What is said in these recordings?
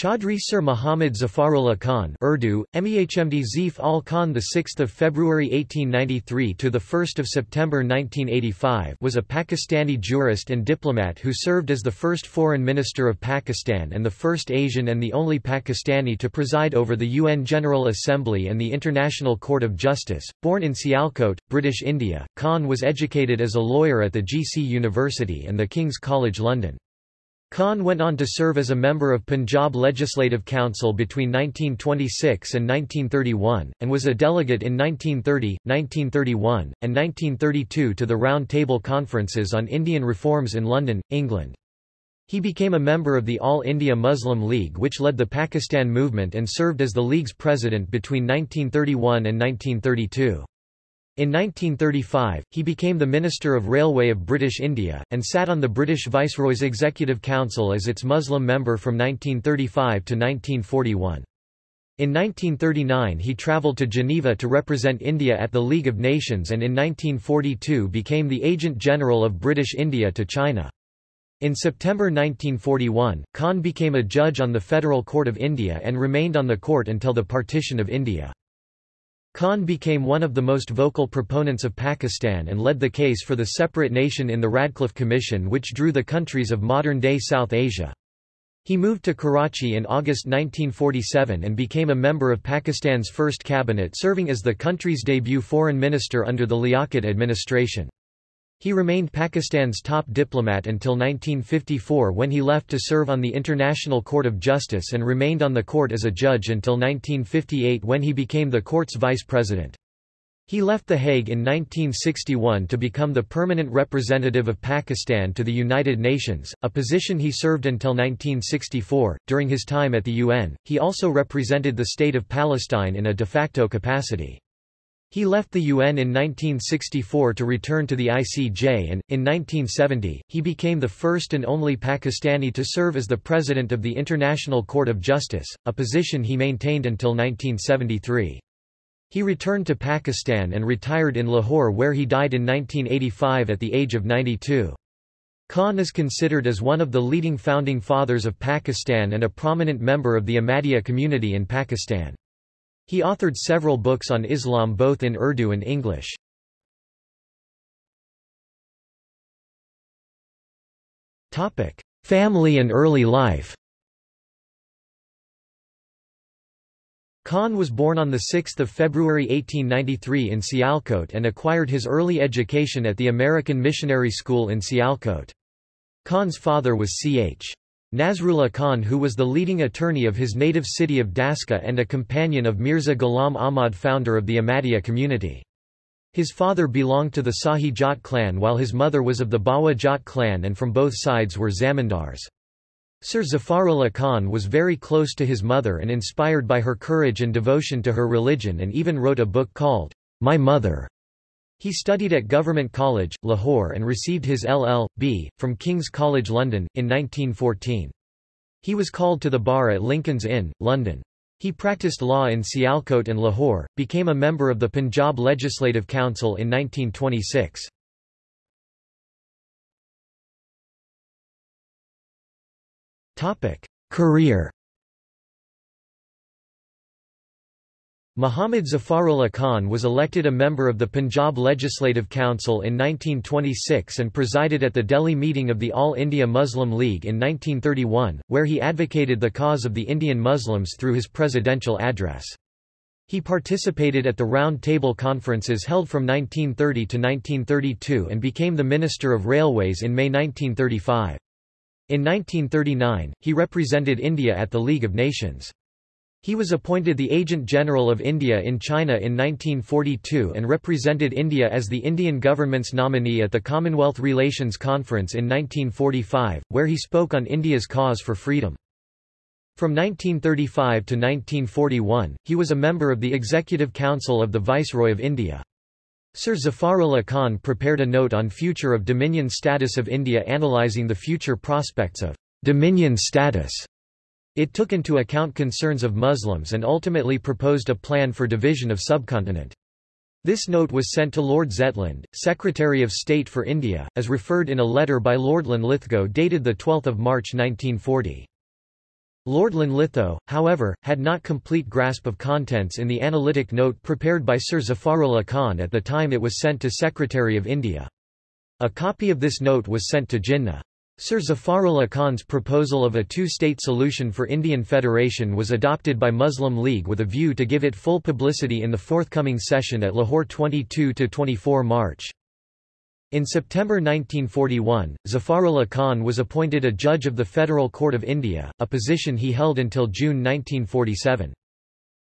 Chaudhry Sir Muhammad Zafarullah Khan Urdu, Mehmd Zif al Khan 6 February 1893 to 1 September 1985 was a Pakistani jurist and diplomat who served as the first foreign minister of Pakistan and the first Asian and the only Pakistani to preside over the UN General Assembly and the International Court of Justice. Born in Sialkot, British India, Khan was educated as a lawyer at the GC University and the King's College London. Khan went on to serve as a member of Punjab Legislative Council between 1926 and 1931, and was a delegate in 1930, 1931, and 1932 to the Round Table Conferences on Indian Reforms in London, England. He became a member of the All India Muslim League which led the Pakistan movement and served as the League's president between 1931 and 1932. In 1935, he became the Minister of Railway of British India, and sat on the British Viceroy's Executive Council as its Muslim member from 1935 to 1941. In 1939 he travelled to Geneva to represent India at the League of Nations and in 1942 became the Agent General of British India to China. In September 1941, Khan became a judge on the Federal Court of India and remained on the court until the partition of India. Khan became one of the most vocal proponents of Pakistan and led the case for the separate nation in the Radcliffe Commission which drew the countries of modern-day South Asia. He moved to Karachi in August 1947 and became a member of Pakistan's first cabinet serving as the country's debut foreign minister under the Liaquat administration. He remained Pakistan's top diplomat until 1954 when he left to serve on the International Court of Justice and remained on the court as a judge until 1958 when he became the court's vice president. He left The Hague in 1961 to become the permanent representative of Pakistan to the United Nations, a position he served until 1964. During his time at the UN, he also represented the State of Palestine in a de facto capacity. He left the UN in 1964 to return to the ICJ and, in 1970, he became the first and only Pakistani to serve as the President of the International Court of Justice, a position he maintained until 1973. He returned to Pakistan and retired in Lahore where he died in 1985 at the age of 92. Khan is considered as one of the leading founding fathers of Pakistan and a prominent member of the Ahmadiyya community in Pakistan. He authored several books on Islam both in Urdu and English. Family and early life Khan was born on 6 February 1893 in Sialkot and acquired his early education at the American Missionary School in Sialkot. Khan's father was C.H. Nasrullah Khan who was the leading attorney of his native city of Daska and a companion of Mirza Ghulam Ahmad founder of the Ahmadiyya community. His father belonged to the Sahi Jat clan while his mother was of the Bawa Jat clan and from both sides were zamindars. Sir Zafarullah Khan was very close to his mother and inspired by her courage and devotion to her religion and even wrote a book called, My Mother. He studied at Government College, Lahore and received his LL.B. from King's College London, in 1914. He was called to the bar at Lincoln's Inn, London. He practiced law in Sialkot and Lahore, became a member of the Punjab Legislative Council in 1926. Career Muhammad Zafarullah Khan was elected a member of the Punjab Legislative Council in 1926 and presided at the Delhi meeting of the All India Muslim League in 1931, where he advocated the cause of the Indian Muslims through his presidential address. He participated at the Round Table Conferences held from 1930 to 1932 and became the Minister of Railways in May 1935. In 1939, he represented India at the League of Nations. He was appointed the Agent General of India in China in 1942 and represented India as the Indian government's nominee at the Commonwealth Relations Conference in 1945, where he spoke on India's cause for freedom. From 1935 to 1941, he was a member of the Executive Council of the Viceroy of India. Sir Zafarullah Khan prepared a note on future of Dominion status of India analysing the future prospects of Dominion status it took into account concerns of Muslims and ultimately proposed a plan for division of subcontinent. This note was sent to Lord Zetland, Secretary of State for India, as referred in a letter by Lord Linlithgow dated 12 March 1940. Lord Linlithgow, however, had not complete grasp of contents in the analytic note prepared by Sir Zafarullah Khan at the time it was sent to Secretary of India. A copy of this note was sent to Jinnah. Sir Zafarullah Khan's proposal of a two-state solution for Indian Federation was adopted by Muslim League with a view to give it full publicity in the forthcoming session at Lahore 22–24 March. In September 1941, Zafarullah Khan was appointed a judge of the Federal Court of India, a position he held until June 1947.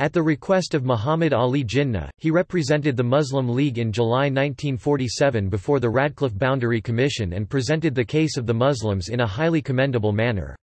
At the request of Muhammad Ali Jinnah, he represented the Muslim League in July 1947 before the Radcliffe Boundary Commission and presented the case of the Muslims in a highly commendable manner.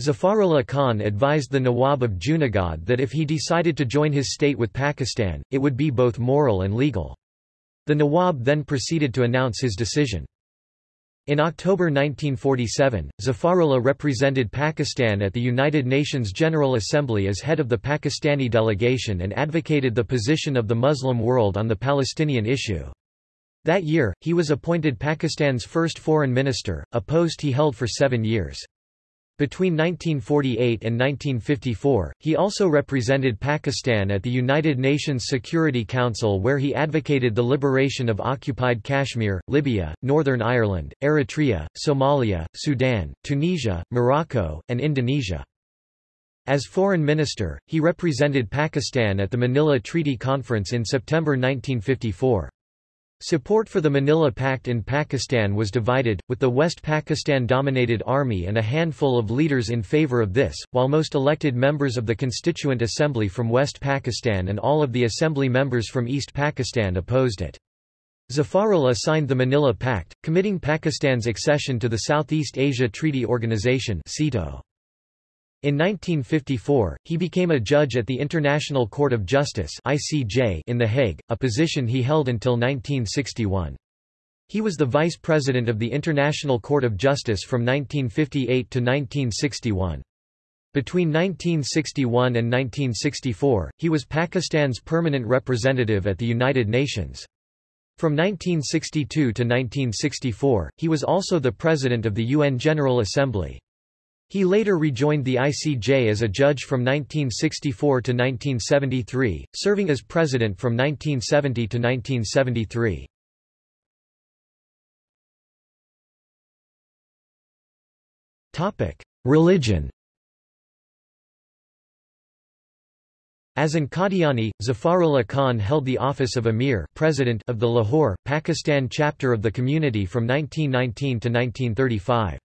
Zafarullah Khan advised the Nawab of Junagadh that if he decided to join his state with Pakistan, it would be both moral and legal. The Nawab then proceeded to announce his decision. In October 1947, Zafarullah represented Pakistan at the United Nations General Assembly as head of the Pakistani delegation and advocated the position of the Muslim world on the Palestinian issue. That year, he was appointed Pakistan's first foreign minister, a post he held for seven years. Between 1948 and 1954, he also represented Pakistan at the United Nations Security Council where he advocated the liberation of occupied Kashmir, Libya, Northern Ireland, Eritrea, Somalia, Sudan, Tunisia, Morocco, and Indonesia. As foreign minister, he represented Pakistan at the Manila Treaty Conference in September 1954. Support for the Manila Pact in Pakistan was divided, with the West Pakistan-dominated army and a handful of leaders in favor of this, while most elected members of the Constituent Assembly from West Pakistan and all of the assembly members from East Pakistan opposed it. Zafarullah signed the Manila Pact, committing Pakistan's accession to the Southeast Asia Treaty Organization (SEATO). In 1954, he became a judge at the International Court of Justice (ICJ) in The Hague, a position he held until 1961. He was the vice president of the International Court of Justice from 1958 to 1961. Between 1961 and 1964, he was Pakistan's permanent representative at the United Nations. From 1962 to 1964, he was also the president of the UN General Assembly. He later rejoined the ICJ as a judge from 1964 to 1973, serving as president from 1970 to 1973. Religion As an Qadiani, Zafarullah Khan held the office of Amir president of the Lahore, Pakistan chapter of the community from 1919 to 1935.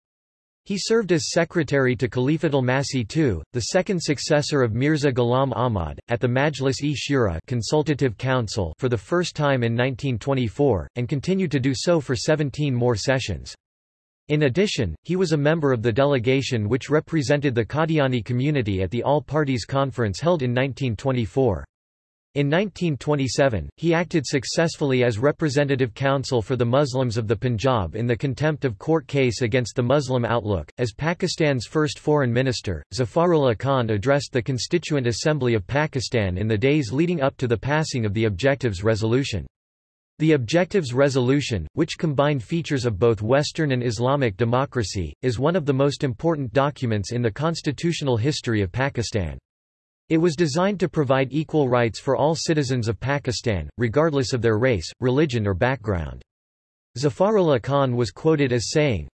He served as secretary to Khalifatul Masih II, the second successor of Mirza Ghulam Ahmad, at the Majlis-e-Shura Consultative Council for the first time in 1924, and continued to do so for 17 more sessions. In addition, he was a member of the delegation which represented the Qadiani community at the All-Parties Conference held in 1924. In 1927, he acted successfully as representative counsel for the Muslims of the Punjab in the contempt of court case against the Muslim Outlook. As Pakistan's first foreign minister, Zafarullah Khan addressed the Constituent Assembly of Pakistan in the days leading up to the passing of the Objectives Resolution. The Objectives Resolution, which combined features of both Western and Islamic democracy, is one of the most important documents in the constitutional history of Pakistan. It was designed to provide equal rights for all citizens of Pakistan, regardless of their race, religion or background. Zafarullah Khan was quoted as saying,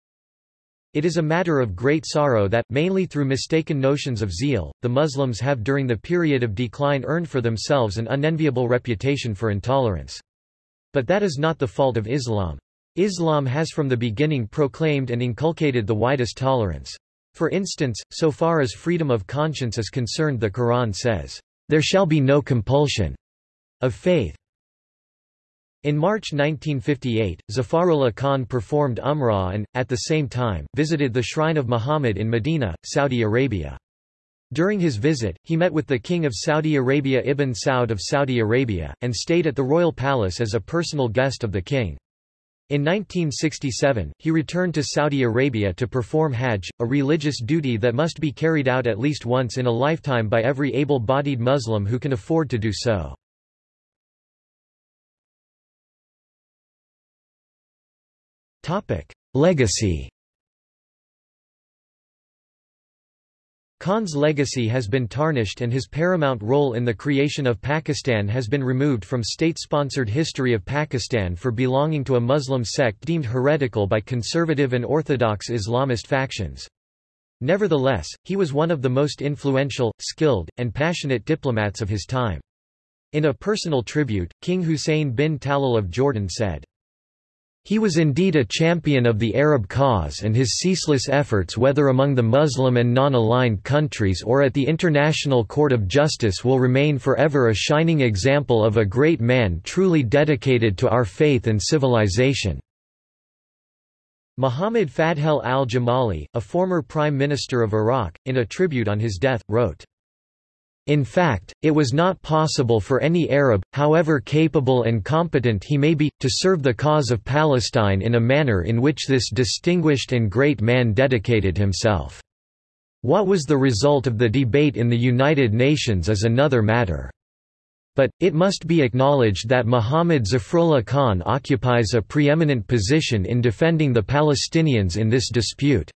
It is a matter of great sorrow that, mainly through mistaken notions of zeal, the Muslims have during the period of decline earned for themselves an unenviable reputation for intolerance. But that is not the fault of Islam. Islam has from the beginning proclaimed and inculcated the widest tolerance. For instance, so far as freedom of conscience is concerned the Quran says, "...there shall be no compulsion of faith." In March 1958, Zafarullah Khan performed Umrah and, at the same time, visited the shrine of Muhammad in Medina, Saudi Arabia. During his visit, he met with the King of Saudi Arabia Ibn Saud of Saudi Arabia, and stayed at the royal palace as a personal guest of the king. In 1967, he returned to Saudi Arabia to perform Hajj, a religious duty that must be carried out at least once in a lifetime by every able-bodied Muslim who can afford to do so. Legacy Khan's legacy has been tarnished and his paramount role in the creation of Pakistan has been removed from state-sponsored history of Pakistan for belonging to a Muslim sect deemed heretical by conservative and orthodox Islamist factions. Nevertheless, he was one of the most influential, skilled, and passionate diplomats of his time. In a personal tribute, King Hussein bin Talal of Jordan said, he was indeed a champion of the Arab cause and his ceaseless efforts whether among the Muslim and non-aligned countries or at the International Court of Justice will remain forever a shining example of a great man truly dedicated to our faith and civilization." Muhammad Fadhel al-Jamali, a former Prime Minister of Iraq, in a tribute on his death, wrote, in fact, it was not possible for any Arab, however capable and competent he may be, to serve the cause of Palestine in a manner in which this distinguished and great man dedicated himself. What was the result of the debate in the United Nations is another matter. But, it must be acknowledged that Muhammad Zafrullah Khan occupies a preeminent position in defending the Palestinians in this dispute.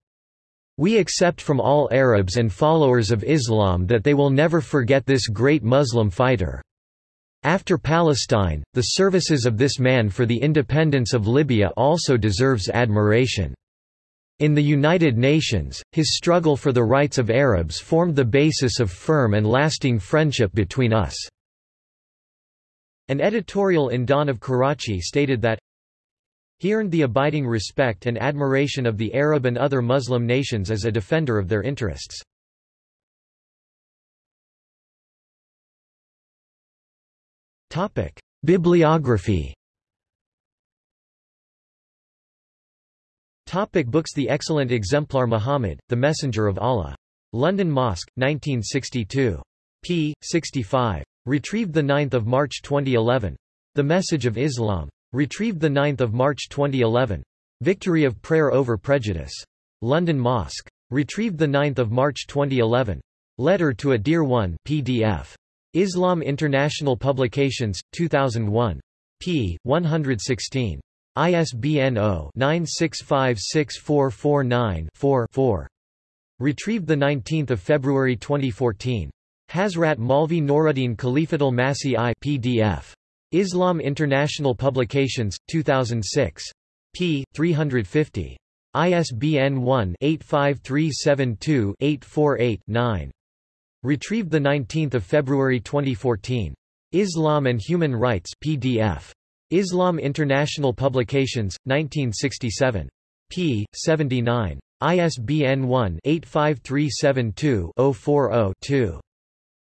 We accept from all Arabs and followers of Islam that they will never forget this great Muslim fighter. After Palestine, the services of this man for the independence of Libya also deserves admiration. In the United Nations, his struggle for the rights of Arabs formed the basis of firm and lasting friendship between us. An editorial in Dawn of Karachi stated that, he earned the abiding respect and admiration of the Arab and other Muslim nations as a defender of their interests. Bibliography Topic books The excellent exemplar Muhammad, The Messenger of Allah. London Mosque, 1962. p. 65. Retrieved 9 March 2011. The Message of Islam. Retrieved 9 March 2011. Victory of Prayer over Prejudice. London Mosque. Retrieved 9 March 2011. Letter to a Dear One PDF. Islam International Publications, 2001. p. 116. ISBN 0-9656449-4 Retrieved 19 February 2014. Hazrat Maulvi Noruddin Khalifatul Masih I PDF. Islam International Publications, 2006. p. 350. ISBN 1-85372-848-9. Retrieved 19 February 2014. Islam and Human Rights PDF. Islam International Publications, 1967. p. 79. ISBN 1-85372-040-2.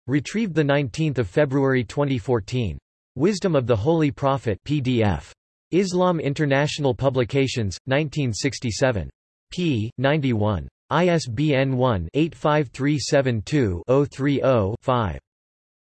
Retrieved 19 February 2014. Wisdom of the Holy Prophet PDF. Islam International Publications, 1967. p. 91. ISBN 1-85372-030-5.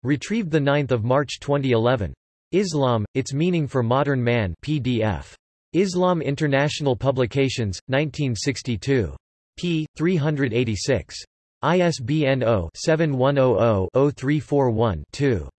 Retrieved 9 March 2011. Islam, Its Meaning for Modern Man PDF. Islam International Publications, 1962. p. 386. ISBN 0-7100-0341-2.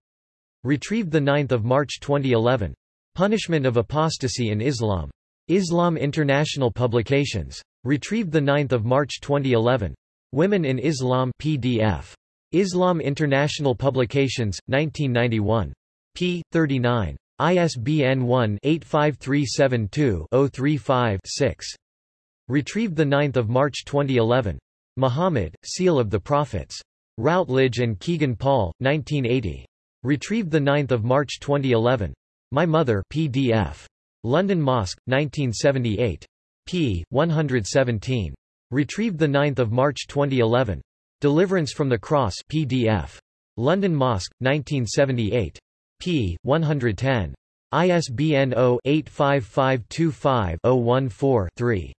Retrieved 9 March 2011. Punishment of Apostasy in Islam. Islam International Publications. Retrieved 9 March 2011. Women in Islam PDF. Islam International Publications, 1991. p. 39. ISBN 1-85372-035-6. Retrieved 9 March 2011. Muhammad, Seal of the Prophets. Routledge and Kegan Paul, 1980. Retrieved 9 March 2011. My Mother PDF. London Mosque, 1978. p. 117. Retrieved 9 March 2011. Deliverance from the Cross PDF. London Mosque, 1978. p. 110. ISBN 0-85525-014-3.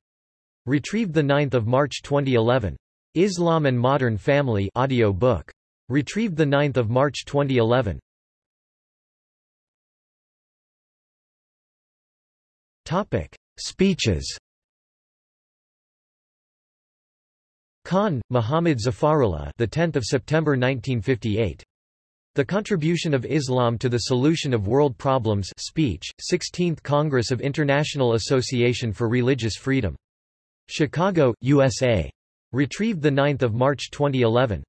Retrieved 9 March 2011. Islam and Modern Family audio book. Retrieved 9 March 2011. Topic: Speeches. Khan, Muhammad Zafarullah, the 10th of September 1958. The Contribution of Islam to the Solution of World Problems speech, 16th Congress of International Association for Religious Freedom. Chicago, USA. Retrieved 9 March 2011.